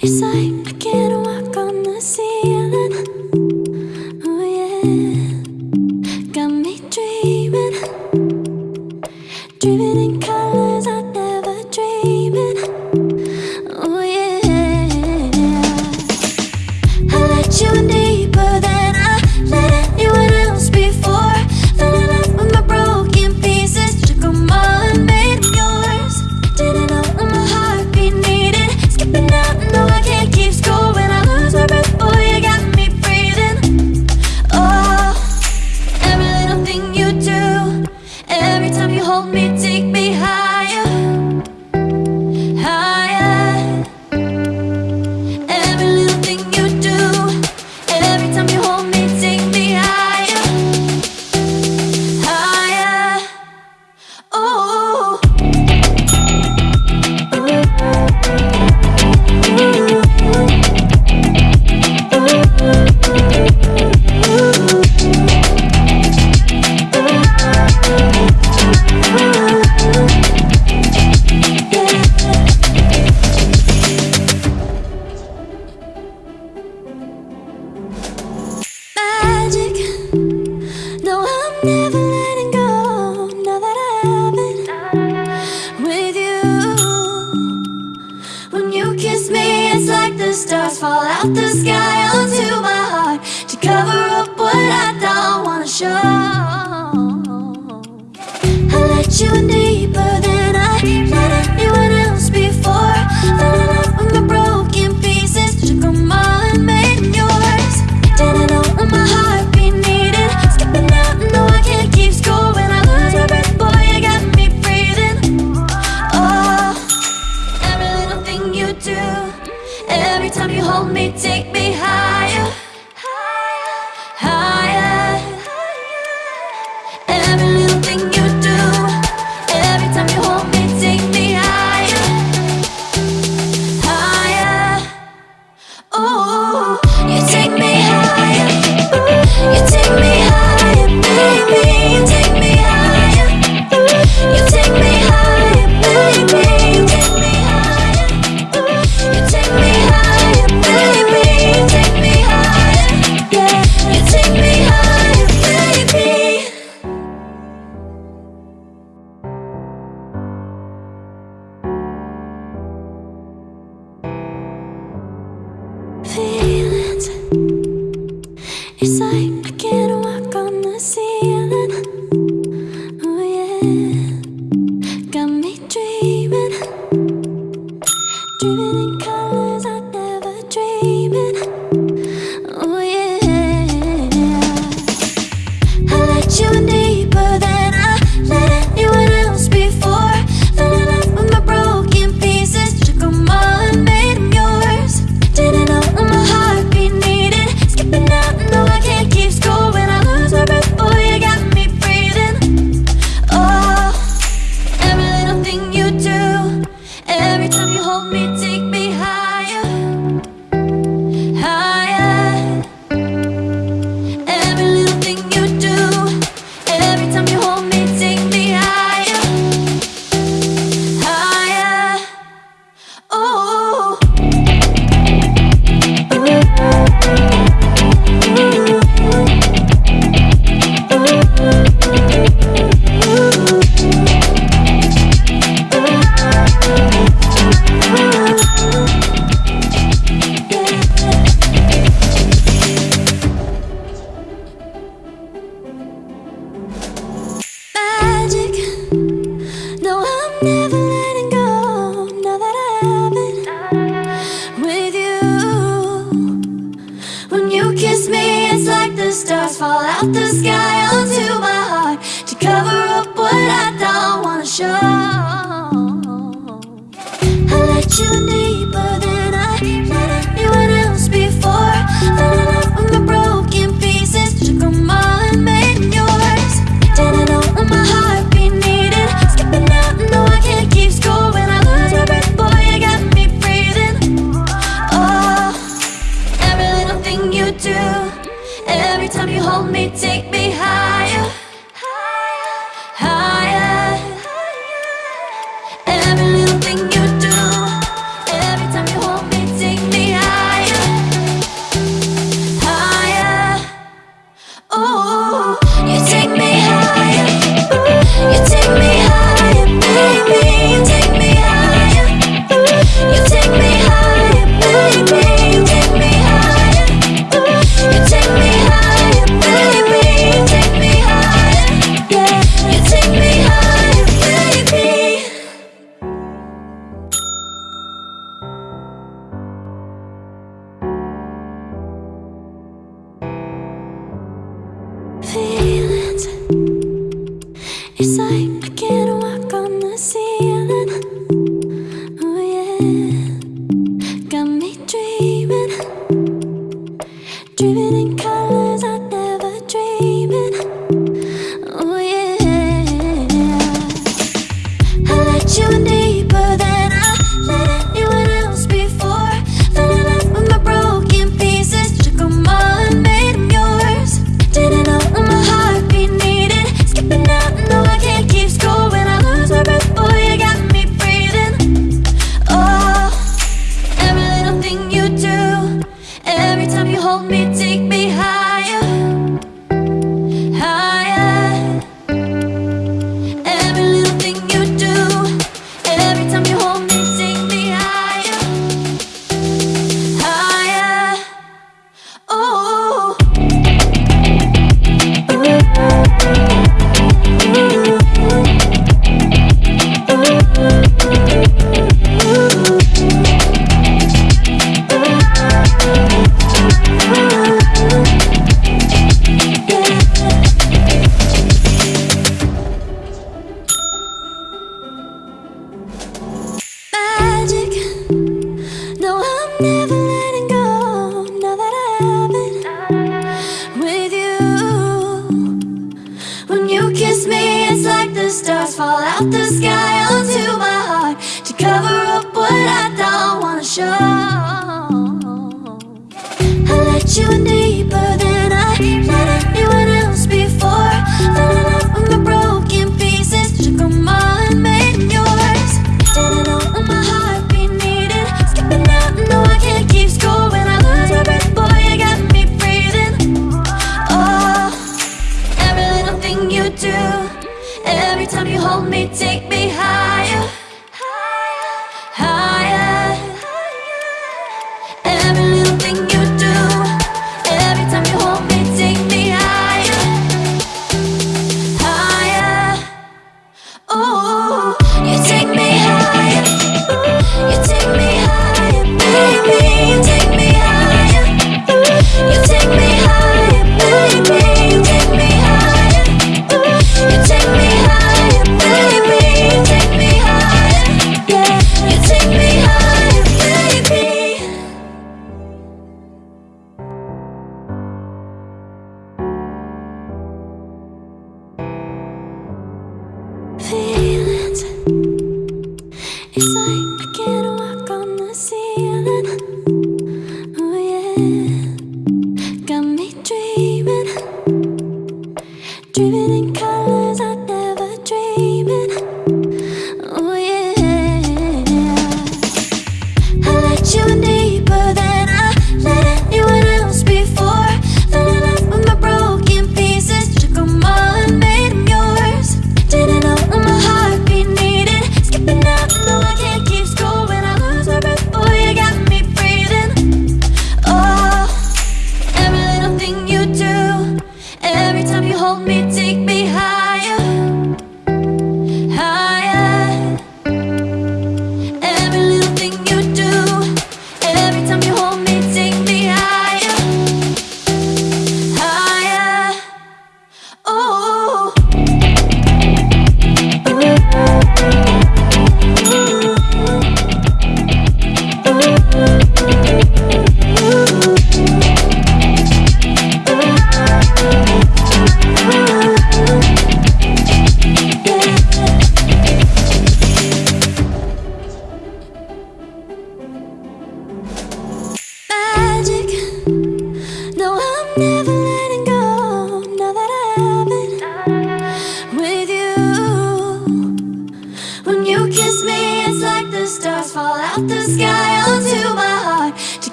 It's I stars fall out the sky onto my heart To cover up what I don't wanna show. I let you in deeper than It's like Out the sky onto my heart To cover up what I don't wanna show. I let you deeper than you and up what I don't wanna show. I let you in deeper than I let